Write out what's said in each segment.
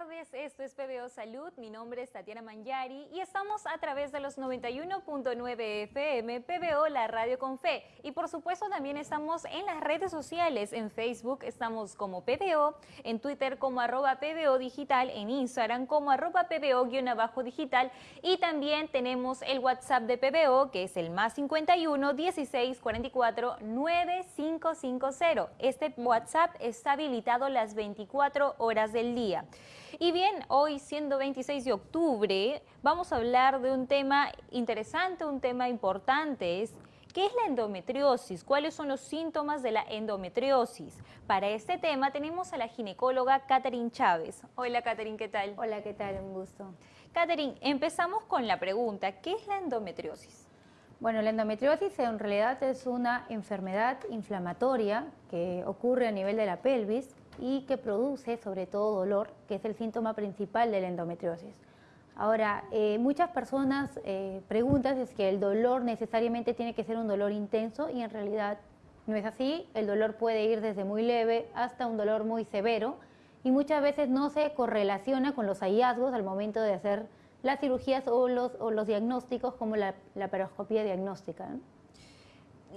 tardes, esto es PBO Salud, mi nombre es Tatiana Mangiari y estamos a través de los 91.9 FM PBO, la radio con fe. Y por supuesto también estamos en las redes sociales, en Facebook estamos como PBO, en Twitter como arroba PBO Digital, en Instagram como arroba PBO-digital y también tenemos el WhatsApp de PBO que es el más 51 16 44 9550. Este WhatsApp está habilitado las 24 horas del día. Y bien, hoy siendo 26 de octubre, vamos a hablar de un tema interesante, un tema importante. Es, ¿Qué es la endometriosis? ¿Cuáles son los síntomas de la endometriosis? Para este tema tenemos a la ginecóloga Catherine Chávez. Hola Catherine, ¿qué tal? Hola, ¿qué tal? Un gusto. Catherine, empezamos con la pregunta, ¿qué es la endometriosis? Bueno, la endometriosis en realidad es una enfermedad inflamatoria que ocurre a nivel de la pelvis y que produce sobre todo dolor, que es el síntoma principal de la endometriosis. Ahora, eh, muchas personas eh, preguntan si es que el dolor necesariamente tiene que ser un dolor intenso y en realidad no es así. El dolor puede ir desde muy leve hasta un dolor muy severo y muchas veces no se correlaciona con los hallazgos al momento de hacer las cirugías o los, diagnósticos como la, la paroscopía diagnóstica.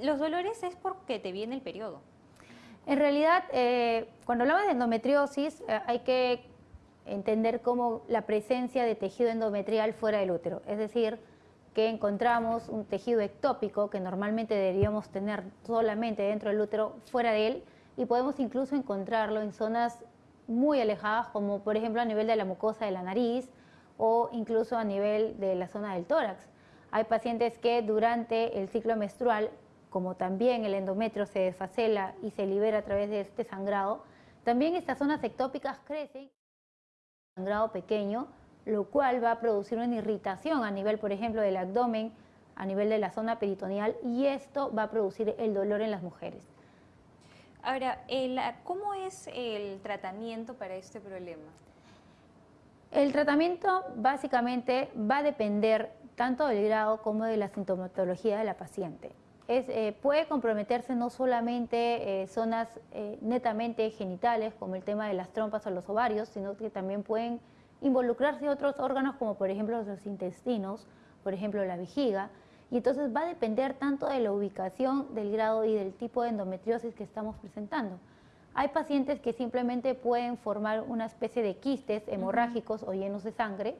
Los dolores es porque te viene el periodo. En realidad, eh, cuando hablamos de endometriosis, eh, hay que entender como la presencia de tejido endometrial fuera del útero, es decir, que encontramos un tejido ectópico que normalmente deberíamos tener solamente dentro del útero, fuera de él, y podemos incluso encontrarlo en zonas muy alejadas, como por ejemplo a nivel de la mucosa de la nariz o incluso a nivel de la zona del tórax. Hay pacientes que durante el ciclo menstrual como también el endometrio se desfacela y se libera a través de este sangrado, también estas zonas ectópicas crecen, sangrado pequeño, lo cual va a producir una irritación a nivel, por ejemplo, del abdomen, a nivel de la zona peritoneal, y esto va a producir el dolor en las mujeres. Ahora, ¿cómo es el tratamiento para este problema? El tratamiento básicamente va a depender tanto del grado como de la sintomatología de la paciente. Eh, puede comprometerse no solamente eh, zonas eh, netamente genitales, como el tema de las trompas o los ovarios, sino que también pueden involucrarse otros órganos, como por ejemplo los intestinos, por ejemplo la vejiga, y entonces va a depender tanto de la ubicación, del grado y del tipo de endometriosis que estamos presentando. Hay pacientes que simplemente pueden formar una especie de quistes hemorrágicos o llenos de sangre,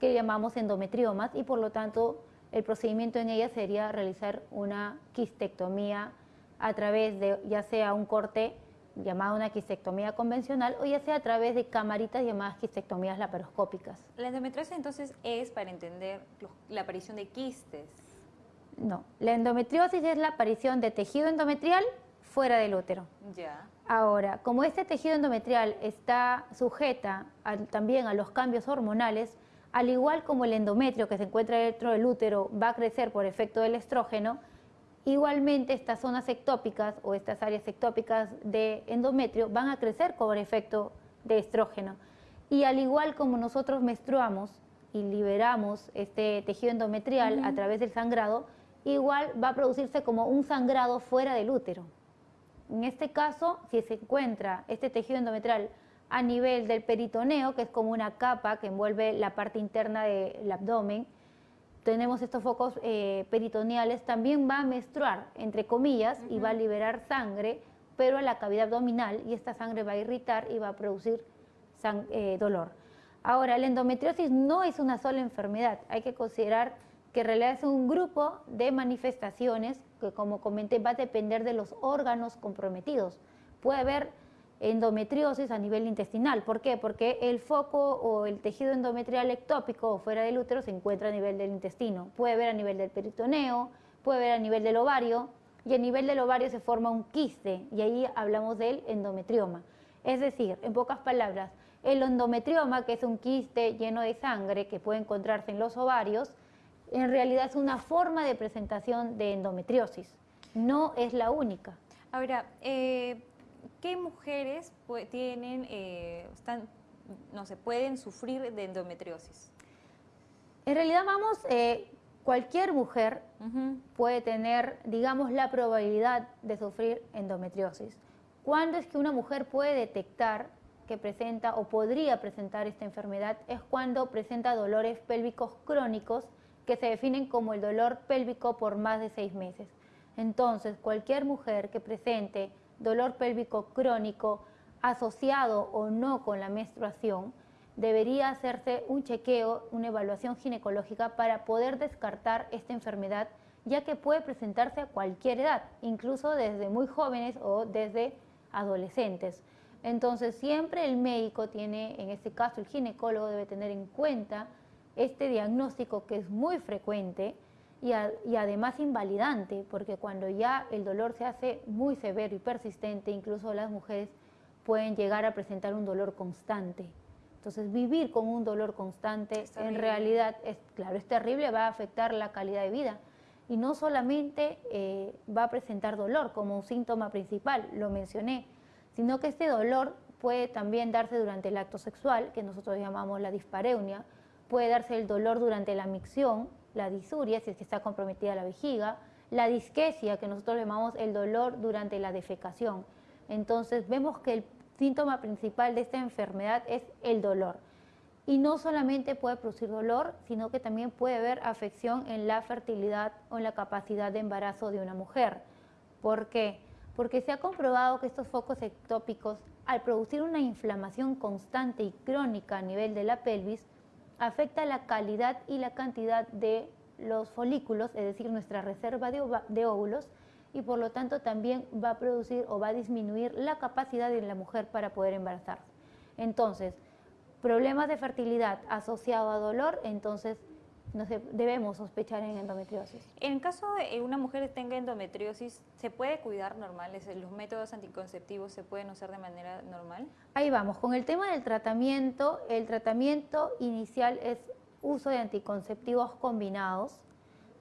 que llamamos endometriomas, y por lo tanto el procedimiento en ella sería realizar una quistectomía a través de ya sea un corte llamado una quistectomía convencional o ya sea a través de camaritas llamadas quistectomías laparoscópicas. La endometriosis entonces es para entender la aparición de quistes. No, la endometriosis es la aparición de tejido endometrial fuera del útero. Ya. Ahora, como este tejido endometrial está sujeta también a los cambios hormonales, al igual como el endometrio que se encuentra dentro del útero va a crecer por efecto del estrógeno, igualmente estas zonas ectópicas o estas áreas ectópicas de endometrio van a crecer por efecto de estrógeno. Y al igual como nosotros menstruamos y liberamos este tejido endometrial a través del sangrado, igual va a producirse como un sangrado fuera del útero. En este caso, si se encuentra este tejido endometrial a nivel del peritoneo, que es como una capa que envuelve la parte interna del abdomen. Tenemos estos focos eh, peritoneales, también va a menstruar, entre comillas, y va a liberar sangre, pero a la cavidad abdominal, y esta sangre va a irritar y va a producir eh, dolor. Ahora, la endometriosis no es una sola enfermedad, hay que considerar que en realidad es un grupo de manifestaciones que, como comenté, va a depender de los órganos comprometidos. Puede haber endometriosis a nivel intestinal. ¿Por qué? Porque el foco o el tejido endometrial ectópico fuera del útero se encuentra a nivel del intestino. Puede haber a nivel del peritoneo, puede haber a nivel del ovario y a nivel del ovario se forma un quiste y ahí hablamos del endometrioma. Es decir, en pocas palabras, el endometrioma, que es un quiste lleno de sangre que puede encontrarse en los ovarios, en realidad es una forma de presentación de endometriosis, no es la única. Ahora, eh, ¿qué mujeres tienen, eh, están, no se pueden sufrir de endometriosis? En realidad vamos, eh, cualquier mujer puede tener, digamos, la probabilidad de sufrir endometriosis. ¿Cuándo es que una mujer puede detectar que presenta o podría presentar esta enfermedad es cuando presenta dolores pélvicos crónicos que se definen como el dolor pélvico por más de seis meses. Entonces, cualquier mujer que presente dolor pélvico crónico asociado o no con la menstruación, debería hacerse un chequeo, una evaluación ginecológica para poder descartar esta enfermedad, ya que puede presentarse a cualquier edad, incluso desde muy jóvenes o desde adolescentes. Entonces, siempre el médico tiene, en este caso el ginecólogo debe tener en cuenta este diagnóstico que es muy frecuente y, y, además invalidante, porque cuando ya el dolor se hace muy severo y persistente, incluso las mujeres pueden llegar a presentar un dolor constante. Entonces, vivir con un dolor constante en realidad es, claro, es terrible, va a afectar la calidad de vida. Y no solamente eh, va a presentar dolor como un síntoma principal, lo mencioné, sino que este dolor puede también darse durante el acto sexual, que nosotros llamamos la dispareunia, puede darse el dolor durante la micción, la disuria, si es que está comprometida la vejiga, la disquesia, que nosotros llamamos el dolor durante la defecación. Entonces vemos que el síntoma principal de esta enfermedad es el dolor. Y no solamente puede producir dolor, sino que también puede haber afección en la fertilidad o en la capacidad de embarazo de una mujer. ¿Por qué? Porque se ha comprobado que estos focos ectópicos, al producir una inflamación constante y crónica a nivel de la pelvis, afecta la calidad y la cantidad de los folículos, es decir, nuestra reserva de, óvulos, y por lo tanto también va a producir o va a disminuir la capacidad de la mujer para poder embarazarse. Entonces, problemas de fertilidad asociado a dolor, entonces debemos sospechar en endometriosis. En caso de una mujer tenga endometriosis, ¿se puede cuidar normal? ¿Los métodos anticonceptivos se pueden usar de manera normal? Ahí vamos, con el tema del tratamiento, el tratamiento inicial es uso de anticonceptivos combinados,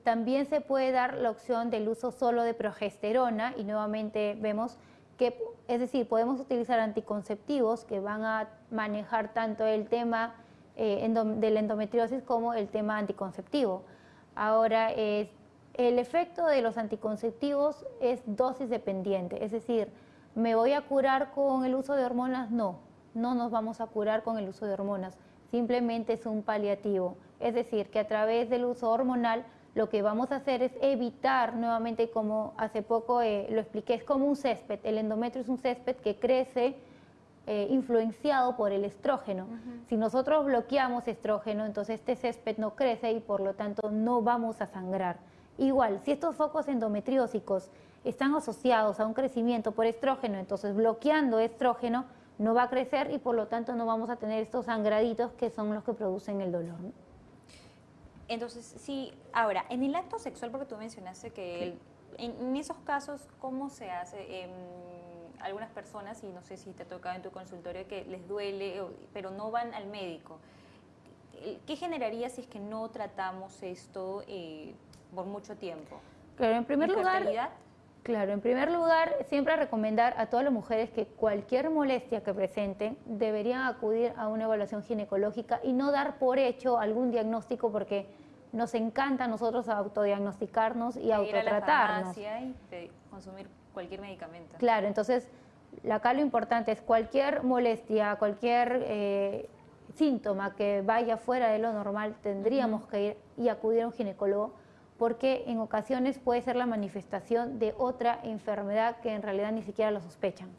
también se puede dar la opción del uso solo de progesterona y nuevamente vemos que, es decir, podemos utilizar anticonceptivos que van a manejar tanto el tema eh, endometriosis como el tema anticonceptivo. Ahora, el efecto de los anticonceptivos es dosis dependiente, es decir, ¿me voy a curar con el uso de hormonas? No, no nos vamos a curar con el uso de hormonas, simplemente es un paliativo, es decir, que a través del uso hormonal lo que vamos a hacer es evitar nuevamente, como hace poco eh, lo expliqué, es como un césped. El endometrio es un césped que crece eh, influenciado por el estrógeno. Si nosotros bloqueamos estrógeno, entonces este césped no crece y por lo tanto no vamos a sangrar. Igual, si estos focos endometriósicos están asociados a un crecimiento por estrógeno, entonces bloqueando estrógeno no va a crecer y por lo tanto no vamos a tener estos sangraditos que son los que producen el dolor. Entonces, sí, ahora, en el acto sexual, porque tú mencionaste que en, esos casos, ¿cómo se hace? Em, algunas personas, y no sé si te ha tocado en tu consultorio, que les duele, pero no van al médico. ¿Qué generaría si es que no tratamos esto eh, por mucho tiempo? Claro, en primer lugar, claro, en primer lugar, siempre recomendar a todas las mujeres que cualquier molestia que presenten deberían acudir a una evaluación ginecológica y no dar por hecho algún diagnóstico porque nos encanta a nosotros autodiagnosticarnos y autotratarnos. Ir a la y consumir cualquier medicamento. Claro, entonces acá lo importante es cualquier molestia, cualquier eh, síntoma que vaya fuera de lo normal, tendríamos que ir y acudir a un ginecólogo porque en ocasiones puede ser la manifestación de otra enfermedad que en realidad ni siquiera lo sospechan.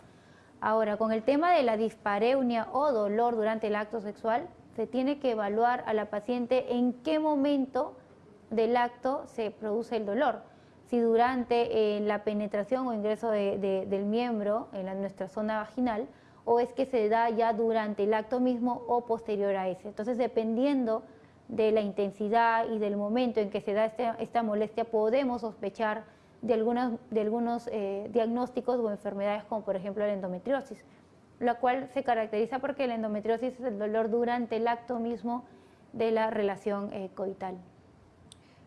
Ahora, con el tema de la dispareunia o dolor durante el acto sexual, se tiene que evaluar a la paciente en qué momento del acto se produce el dolor si durante eh, la penetración o ingreso del miembro en nuestra zona vaginal o es que se da ya durante el acto mismo o posterior a ese. Entonces, dependiendo de la intensidad y del momento en que se da este, esta molestia, podemos sospechar de, algunos, de algunos eh, diagnósticos o enfermedades como por ejemplo la endometriosis, la cual se caracteriza porque la endometriosis es el dolor durante el acto mismo de la relación eh, coital.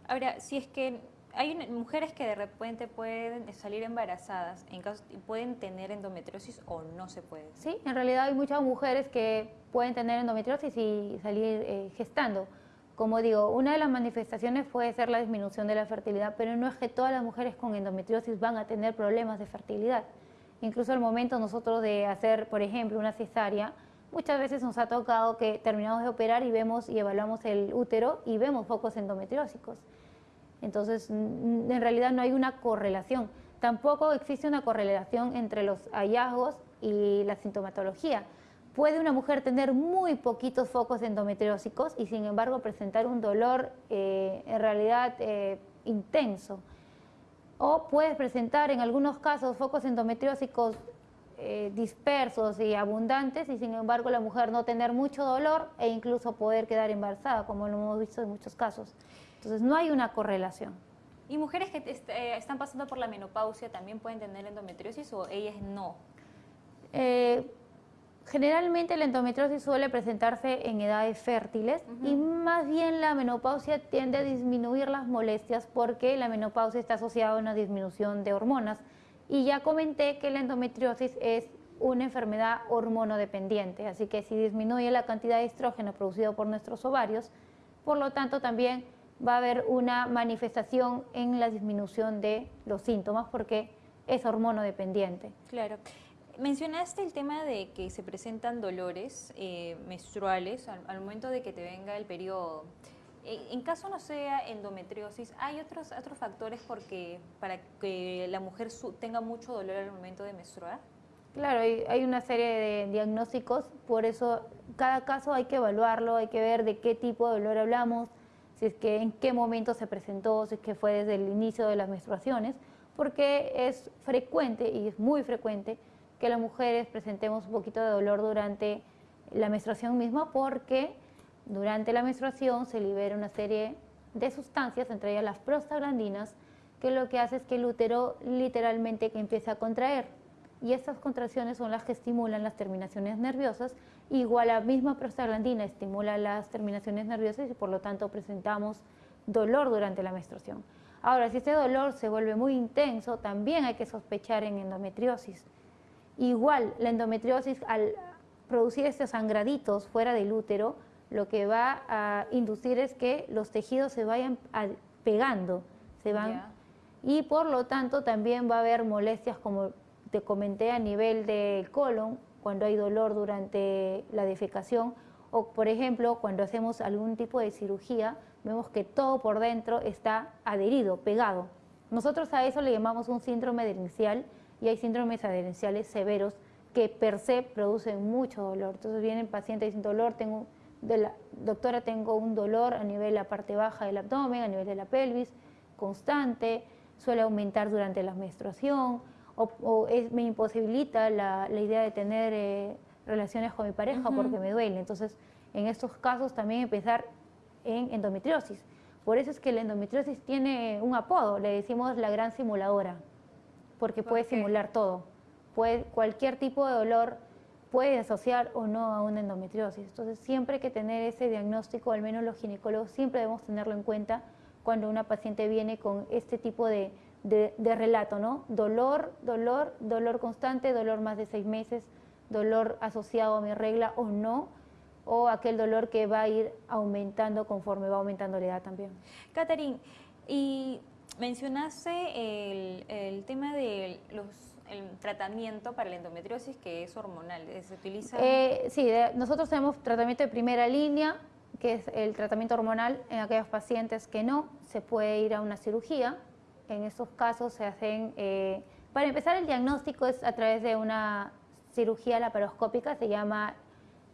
Ahora, si es que hay mujeres que de repente pueden salir embarazadas, en caso, pueden tener endometriosis o no se puede. Sí, en realidad hay muchas mujeres que pueden tener endometriosis y salir eh, gestando. Como digo, una de las manifestaciones puede ser la disminución de la fertilidad, pero no es que todas las mujeres con endometriosis van a tener problemas de fertilidad. Incluso al momento nosotros de hacer, por ejemplo, una cesárea, Muchas veces nos ha tocado que terminamos de operar y vemos y evaluamos el útero y vemos focos endometriósicos. Entonces, en realidad no hay una correlación. Tampoco existe una correlación entre los hallazgos y la sintomatología. Puede una mujer tener muy poquitos focos endometriósicos y sin embargo presentar un dolor eh, en realidad eh, intenso. O puede presentar en algunos casos focos endometriósicos eh, dispersos y abundantes y sin embargo la mujer no tener mucho dolor e incluso poder quedar embarazada, como lo hemos visto en muchos casos. Entonces no hay una correlación. ¿Y mujeres que eh, están pasando por la menopausia también pueden tener endometriosis o ellas no? Eh, generalmente la endometriosis suele presentarse en edades fértiles y más bien la menopausia tiende a disminuir las molestias porque la menopausia está asociada a una disminución de hormonas. Y ya comenté que la endometriosis es una enfermedad hormonodependiente, así que si disminuye la cantidad de estrógeno producido por nuestros ovarios, por lo tanto también va a haber una manifestación en la disminución de los síntomas porque es hormono dependiente. Claro. Mencionaste el tema de que se presentan dolores eh, menstruales al, momento de que te venga el periodo. Eh, en caso no sea endometriosis, ¿hay otros, otros factores porque, para que la mujer tenga mucho dolor al momento de menstruar? Claro, hay, hay, una serie de diagnósticos, por eso cada caso hay que evaluarlo, hay que ver de qué tipo de dolor hablamos, si es que en qué momento se presentó, si es que fue desde el inicio de las menstruaciones, porque es frecuente y es muy frecuente que las mujeres presentemos un poquito de dolor durante la menstruación misma porque durante la menstruación se libera una serie de sustancias, entre ellas las prostaglandinas, que lo que hace es que el útero literalmente que a contraer y estas contracciones son las que estimulan las terminaciones nerviosas. Igual la misma prostaglandina estimula las terminaciones nerviosas y por lo tanto presentamos dolor durante la menstruación. Ahora, si este dolor se vuelve muy intenso, también hay que sospechar en endometriosis. Igual, la endometriosis al producir estos sangraditos fuera del útero, lo que va a inducir es que los tejidos se vayan pegando, se van, y por lo tanto también va a haber molestias como te comenté a nivel del colon, cuando hay dolor durante la defecación, o por ejemplo, cuando hacemos algún tipo de cirugía, vemos que todo por dentro está adherido, pegado. Nosotros a eso le llamamos un síndrome adherencial y hay síndromes adherenciales severos que per se producen mucho dolor. Entonces vienen pacientes sin dolor, tengo doctora, tengo un dolor a nivel de la parte baja del abdomen, a nivel de la pelvis, constante, suele aumentar durante la menstruación, o, me imposibilita la, idea de tener eh, relaciones con mi pareja porque me duele. Entonces, en estos casos también empezar en endometriosis. Por eso es que la endometriosis tiene un apodo, le decimos la gran simuladora, porque puede simular todo. Puede, cualquier tipo de dolor puede asociar o no a una endometriosis. Entonces, siempre hay que tener ese diagnóstico, al menos los ginecólogos siempre debemos tenerlo en cuenta cuando una paciente viene con este tipo de, de, relato, ¿no? Dolor, dolor, dolor constante, dolor más de seis meses, dolor asociado a mi regla o no, o aquel dolor que va a ir aumentando conforme va aumentando la edad también. Catherine, y mencionaste el, el tema de los el tratamiento para la endometriosis que es hormonal, ¿se utiliza? Eh, sí, nosotros tenemos tratamiento de primera línea, que es el tratamiento hormonal en aquellos pacientes que no, se puede ir a una cirugía, en estos casos se hacen, eh, para empezar el diagnóstico es a través de una cirugía laparoscópica, se llama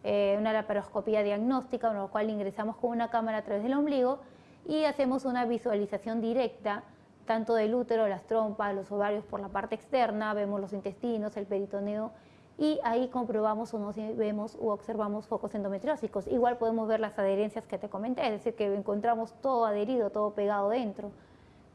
eh, una laparoscopía diagnóstica, con lo cual ingresamos con una cámara a través del ombligo y hacemos una visualización directa tanto del útero, las trompas, los ovarios por la parte externa, vemos los intestinos, el peritoneo y ahí comprobamos o no si vemos u observamos focos endometriósicos. Igual podemos ver las adherencias que te comenté, es decir, que encontramos todo adherido, todo pegado dentro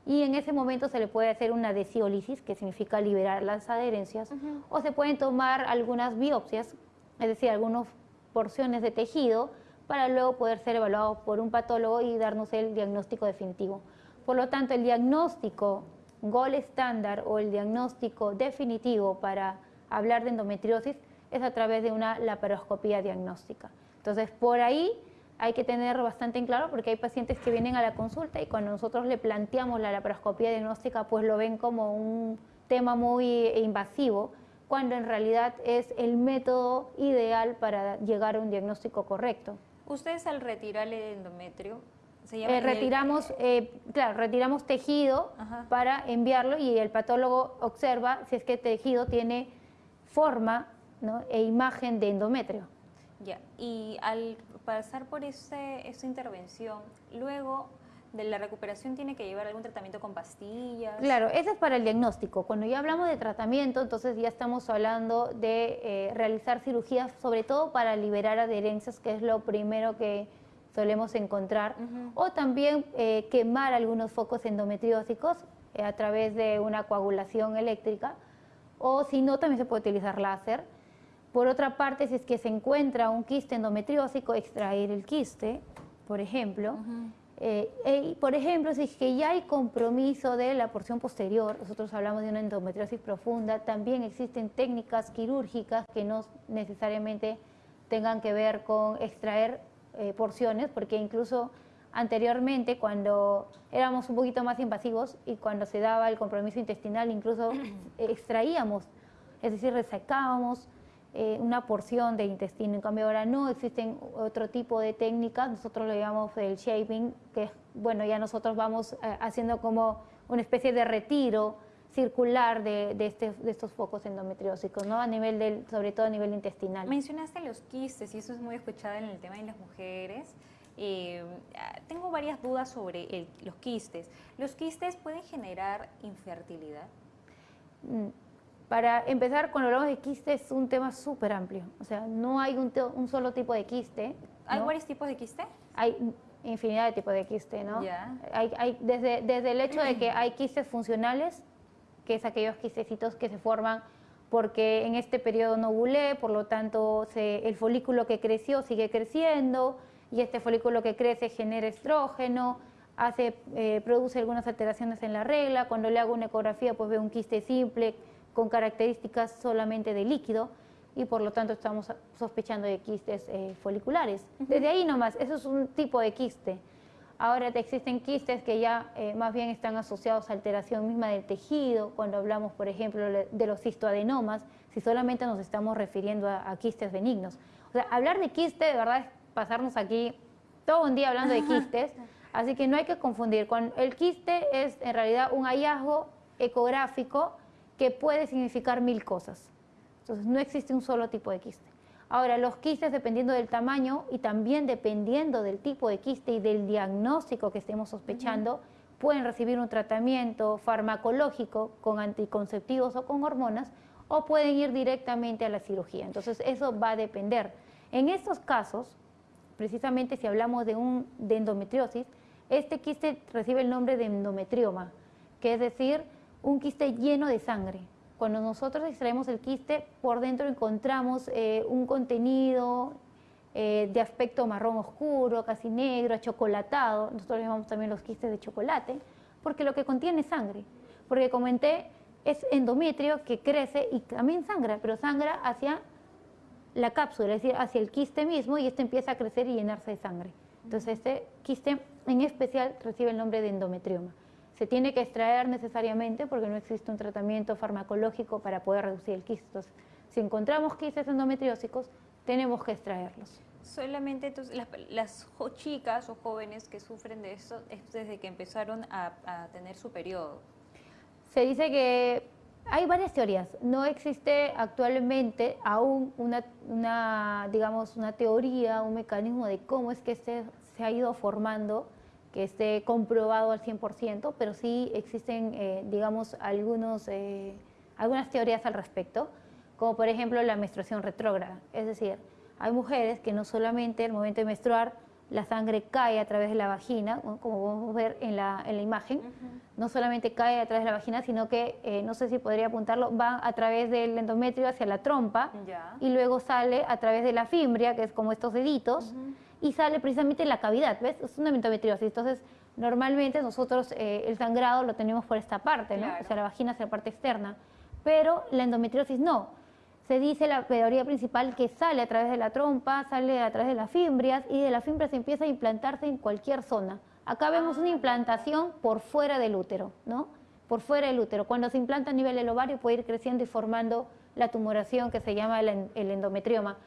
y en ese momento se le puede hacer una desiolisis, que significa liberar las adherencias, o se pueden tomar algunas biopsias, es decir, algunas porciones de tejido, para luego poder ser evaluado por un patólogo y darnos el diagnóstico definitivo. Por lo tanto, el diagnóstico gol estándar o el diagnóstico definitivo para hablar de endometriosis es a través de una laparoscopía diagnóstica. Entonces, por ahí hay que tener bastante en claro porque hay pacientes que vienen a la consulta y cuando nosotros le planteamos la laparoscopía diagnóstica, pues lo ven como un tema muy invasivo, cuando en realidad es el método ideal para llegar a un diagnóstico correcto. Ustedes al retirar el endometrio, eh, retiramos, eh, claro, retiramos tejido para enviarlo y el patólogo observa si es que el tejido tiene forma e imagen de endometrio. Ya, y al pasar por ese, esa intervención, luego de la recuperación tiene que llevar algún tratamiento con pastillas. Claro, ese es para el diagnóstico. Cuando ya hablamos de tratamiento, entonces ya estamos hablando de eh, realizar cirugías, sobre todo para liberar adherencias, que es lo primero que solemos encontrar, o también eh, quemar algunos focos endometriósicos eh, a través de una coagulación eléctrica, o si no, también se puede utilizar láser. Por otra parte, si es que se encuentra un quiste endometriósico, extraer el quiste, por ejemplo. Eh, por ejemplo, si es que ya hay compromiso de la porción posterior, nosotros hablamos de una endometriosis profunda, también existen técnicas quirúrgicas que no necesariamente tengan que ver con extraer eh, porciones, porque incluso anteriormente cuando éramos un poquito más invasivos y cuando se daba el compromiso intestinal, incluso extraíamos, es decir, resecábamos eh, una porción de intestino. En cambio ahora no, existen otro tipo de técnicas, nosotros lo llamamos el shaping, que bueno, ya nosotros vamos eh, haciendo como una especie de retiro circular de, este, de, estos focos endometriósicos, ¿no? A nivel del, sobre todo a nivel intestinal. Mencionaste los quistes y eso es muy escuchado en el tema de las mujeres. Eh, tengo varias dudas sobre los quistes. ¿Los quistes pueden generar infertilidad? Mm, para empezar, cuando hablamos de quiste es un tema súper amplio. O sea, no hay un, solo tipo de quiste. ¿Hay varios tipos de quiste? Hay infinidad de tipos de quiste, ¿no? Hay, desde, desde el hecho de que hay quistes funcionales, que es aquellos quistecitos que se forman porque en este periodo no ovulé, por lo tanto el folículo que creció sigue creciendo y este folículo que crece genera estrógeno, hace, eh, produce algunas alteraciones en la regla, cuando le hago una ecografía pues veo un quiste simple con características solamente de líquido y por lo tanto estamos sospechando de quistes eh, foliculares. Desde ahí nomás, eso es un tipo de quiste. Ahora existen quistes que ya eh, más bien están asociados a alteración misma del tejido, cuando hablamos, por ejemplo, de los cistoadenomas, si solamente nos estamos refiriendo a, quistes benignos. O sea, hablar de quiste, de verdad, es pasarnos aquí todo un día hablando de quistes, así que no hay que confundir. el quiste es en realidad un hallazgo ecográfico que puede significar mil cosas. Entonces, no existe un solo tipo de quiste. Ahora, los quistes, dependiendo del tamaño y también dependiendo del tipo de quiste y del diagnóstico que estemos sospechando, pueden recibir un tratamiento farmacológico con anticonceptivos o con hormonas o pueden ir directamente a la cirugía. Entonces, eso va a depender. En estos casos, precisamente si hablamos de, un, de endometriosis, este quiste recibe el nombre de endometrioma, que es decir, un quiste lleno de sangre. Cuando nosotros extraemos el quiste, por dentro encontramos eh, un contenido eh, de aspecto marrón oscuro, casi negro, achocolatado. Nosotros llamamos también los quistes de chocolate, porque lo que contiene es sangre. Porque comenté, es endometrio que crece y también sangra, pero sangra hacia la cápsula, es decir, hacia el quiste mismo y este empieza a crecer y llenarse de sangre. Entonces este quiste en especial recibe el nombre de endometrioma se tiene que extraer necesariamente porque no existe un tratamiento farmacológico para poder reducir el quiste. si encontramos quistes endometriósicos, tenemos que extraerlos. Solamente las, chicas o jóvenes que sufren de esto es desde que empezaron a, tener su periodo. Se dice que hay varias teorías. No existe actualmente aún una, digamos, una teoría, un mecanismo de cómo es que se, se ha ido formando que esté comprobado al 100%, pero sí existen, eh, digamos, algunos, eh, algunas teorías al respecto, como por ejemplo la menstruación retrógrada. Es decir, hay mujeres que no solamente al momento de menstruar la sangre cae a través de la vagina, como podemos ver en la, en la imagen, no solamente cae a través de la vagina, sino que, eh, no sé si podría apuntarlo, va a través del endometrio hacia la trompa y luego sale a través de la fimbria, que es como estos deditos, y sale precisamente en la cavidad, ¿ves? Es una endometriosis. Entonces, normalmente nosotros eh, el sangrado lo tenemos por esta parte, ¿no? O sea, la vagina es la parte externa. Pero la endometriosis no. Se dice la teoría principal que sale a través de la trompa, sale a través de las fimbrias y de las fimbrias empieza a implantarse en cualquier zona. Acá vemos una ah. implantación por fuera del útero, ¿no? Por fuera del útero. Cuando se implanta a nivel del ovario puede ir creciendo y formando la tumoración que se llama el, el endometrioma.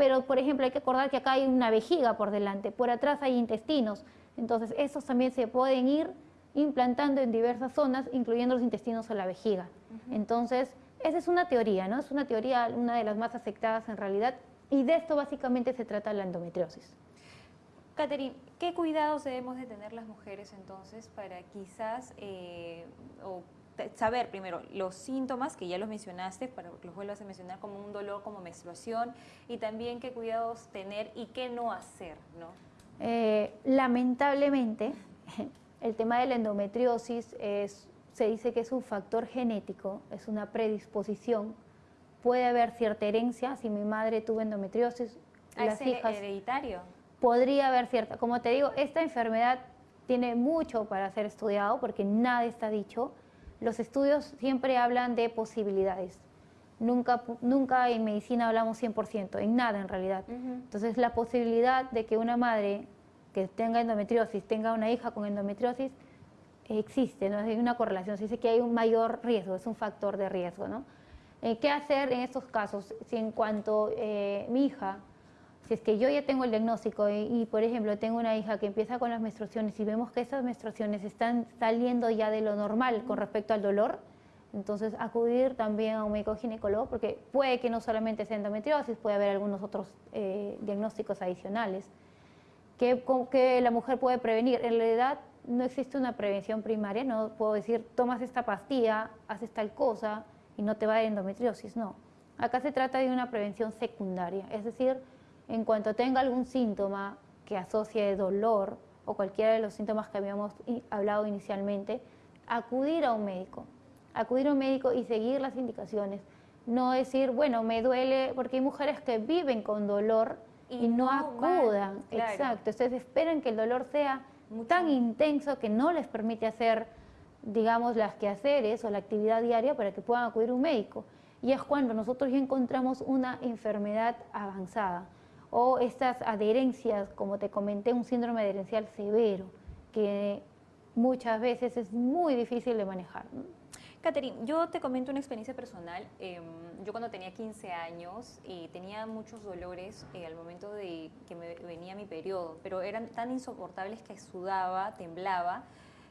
Pero, por ejemplo, hay que acordar que acá hay una vejiga por delante, por atrás hay intestinos. Entonces, esos también se pueden ir implantando en diversas zonas, incluyendo los intestinos o la vejiga. Entonces, esa es una teoría, ¿no? Es una teoría, una de las más aceptadas en realidad, y de esto básicamente se trata la endometriosis. Catherine, ¿qué cuidados debemos de tener las mujeres entonces para quizás eh, saber primero los síntomas, que ya los mencionaste, para que los vuelvas a mencionar como un dolor, como menstruación, y también qué cuidados tener y qué no hacer, ¿no? Eh, lamentablemente, el tema de la endometriosis es, se dice que es un factor genético, es una predisposición. Puede haber cierta herencia, si mi madre tuvo endometriosis, ¿Ah, las hijas... hereditario? Podría haber cierta, como te digo, esta enfermedad tiene mucho para ser estudiado porque nada está dicho. Los estudios siempre hablan de posibilidades. Nunca, nunca en medicina hablamos 100%, en nada en realidad. Entonces la posibilidad de que una madre que tenga endometriosis tenga una hija con endometriosis existe, ¿no? hay una correlación, se dice que hay un mayor riesgo, es un factor de riesgo. ¿no? Eh, ¿Qué hacer en estos casos? Si en cuanto eh, mi hija si es que yo ya tengo el diagnóstico y, por ejemplo, tengo una hija que empieza con las menstruaciones y vemos que esas menstruaciones están saliendo ya de lo normal con respecto al dolor, entonces acudir también a un médico ginecólogo porque puede que no solamente sea endometriosis, puede haber algunos otros eh, diagnósticos adicionales que, que la mujer puede prevenir. En realidad no existe una prevención primaria, no puedo decir tomas esta pastilla, haces tal cosa y no te va a dar endometriosis, no. Acá se trata de una prevención secundaria, es decir, en cuanto tenga algún síntoma que asocie dolor o cualquiera de los síntomas que habíamos hablado inicialmente, acudir a un médico, acudir a un médico y seguir las indicaciones. No decir, bueno, me duele, porque hay mujeres que viven con dolor y, no, acudan. Exacto. Entonces esperan que el dolor sea tan intenso que no les permite hacer, digamos, las quehaceres o la actividad diaria para que puedan acudir a un médico. Y es cuando nosotros ya encontramos una enfermedad avanzada o estas adherencias, como te comenté, un síndrome adherencial severo, que muchas veces es muy difícil de manejar. Catherine, yo te comento una experiencia personal. Em, yo cuando tenía 15 años y tenía muchos dolores eh, al momento de que me venía mi periodo, pero eran tan insoportables que sudaba, temblaba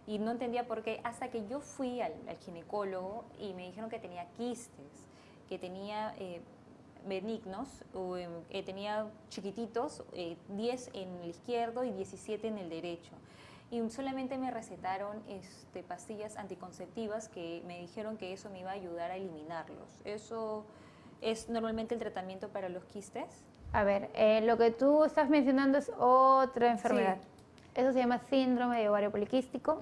y no entendía por qué hasta que yo fui al, ginecólogo y me dijeron que tenía quistes, que tenía eh, benignos, eh, tenía chiquititos, 10 eh, en el izquierdo y 17 en el derecho. Y solamente me recetaron este, pastillas anticonceptivas que me dijeron que eso me iba a ayudar a eliminarlos. ¿Eso es normalmente el tratamiento para los quistes? A ver, eh, lo que tú estás mencionando es otra enfermedad. Eso se llama síndrome de ovario poliquístico,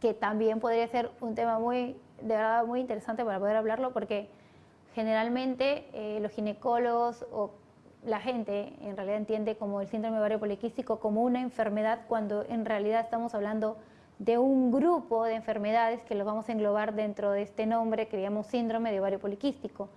que también podría ser un tema muy, de verdad, muy interesante para poder hablarlo, porque generalmente eh, los ginecólogos o la gente en realidad entiende como el síndrome ovario poliquístico como una enfermedad cuando en realidad estamos hablando de un grupo de enfermedades que los vamos a englobar dentro de este nombre que llamamos síndrome de ovario poliquístico,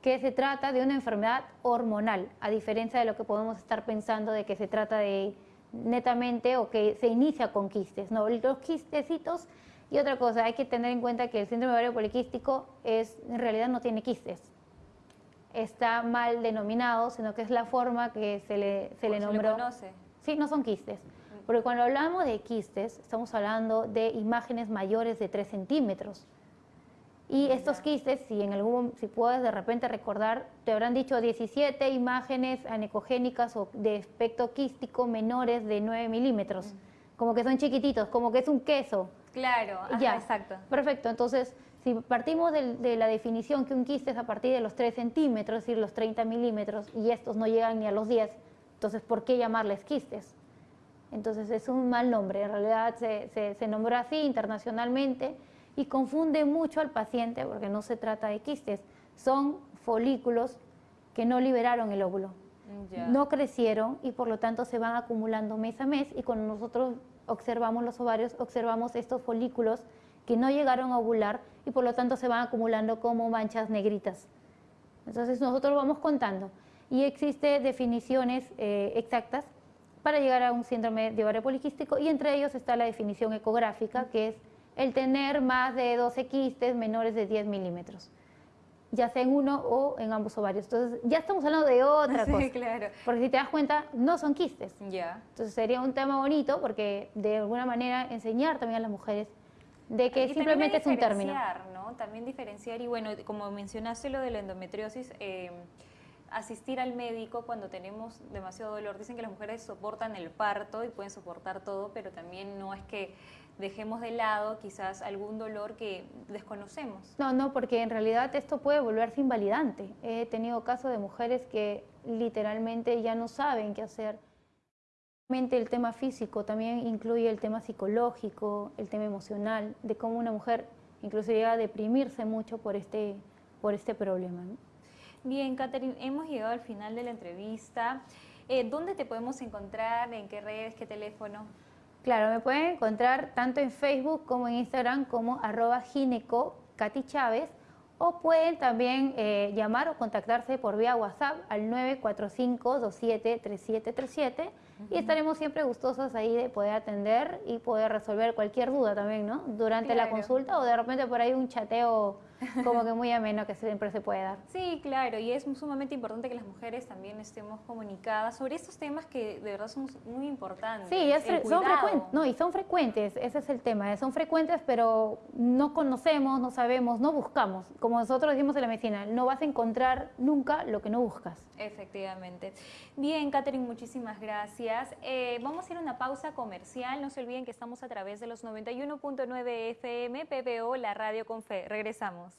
que se trata de una enfermedad hormonal, a diferencia de lo que podemos estar pensando de que se trata de netamente o que se inicia con quistes. No, los quistecitos y otra cosa, hay que tener en cuenta que el síndrome ovario poliquístico es, en realidad no tiene quistes. Está mal denominado, sino que es la forma que se le, se le nombró. Se conoce. Sí, no son quistes. Porque cuando hablamos de quistes, estamos hablando de imágenes mayores de 3 centímetros. Y estos quistes, si en algún, si puedes de repente recordar, te habrán dicho 17 imágenes anecogénicas o de aspecto quístico menores de 9 milímetros. Como que son chiquititos, como que es un queso. Claro, ya. exacto. Perfecto, entonces si partimos de, la definición que un quiste es a partir de los 3 centímetros, es decir, los 30 milímetros, y estos no llegan ni a los 10, entonces ¿por qué llamarles quistes? Entonces es un mal nombre, en realidad se, se, se nombró así internacionalmente y confunde mucho al paciente porque no se trata de quistes, son folículos que no liberaron el óvulo, no crecieron y por lo tanto se van acumulando mes a mes y cuando nosotros observamos los ovarios, observamos estos folículos que no llegaron a ovular y por lo tanto se van acumulando como manchas negritas. Entonces nosotros vamos contando y existe definiciones eh, exactas para llegar a un síndrome de ovario poliquístico y entre ellos está la definición ecográfica que es el tener más de 12 quistes menores de 10 milímetros. Ya sea en uno o en ambos ovarios. Entonces, ya estamos hablando de otra Sí, cosa. claro. Porque si te das cuenta, no son quistes. Ya. Entonces sería un tema bonito porque de alguna manera enseñar también a las mujeres de que Y simplemente es un término. diferenciar, ¿no? También diferenciar y bueno, como mencionaste lo de la endometriosis, eh, asistir al médico cuando tenemos demasiado dolor. Dicen que las mujeres soportan el parto y pueden soportar todo, pero también no es que dejemos de lado quizás algún dolor que desconocemos. No, no, porque en realidad esto puede volverse invalidante. He tenido casos de mujeres que literalmente ya no saben qué hacer. El tema físico también incluye el tema psicológico, el tema emocional, de cómo una mujer incluso llega a deprimirse mucho por este, por este problema. ¿no? Bien, Catherine, hemos llegado al final de la entrevista. Eh, ¿Dónde te podemos encontrar? ¿En qué redes? ¿Qué teléfono? Claro, me pueden encontrar tanto en Facebook como en Instagram como arroba gineco Katy Chávez o pueden también eh, llamar o contactarse por vía WhatsApp al 945-273737 y estaremos siempre gustosos ahí de poder atender y poder resolver cualquier duda también, ¿no? Durante la consulta o de repente por ahí un chateo como que muy ameno que siempre se puede dar. Sí, claro, y es sumamente importante que las mujeres también estemos comunicadas sobre estos temas que de verdad son muy importantes. Sí, es son frecuentes, no, y son frecuentes, ese es el tema, eh, son frecuentes, pero no conocemos, no sabemos, no buscamos. Como nosotros decimos en la medicina, no vas a encontrar nunca lo que no buscas. Efectivamente. Bien, Catherine, muchísimas gracias. Eh, vamos a ir a una pausa comercial. No se olviden que estamos a través de los 91.9 FM, PPO, la radio con fe. Regresamos.